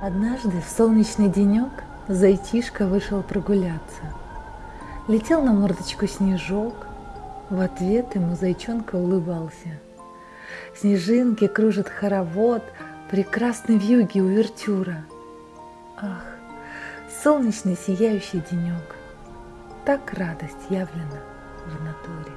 Однажды в солнечный денек зайтишка вышел прогуляться. Летел на мордочку снежок, в ответ ему зайчонка улыбался. Снежинки кружит хоровод, прекрасный в юге увертюра. Ах, солнечный сияющий денек, так радость явлена в натуре.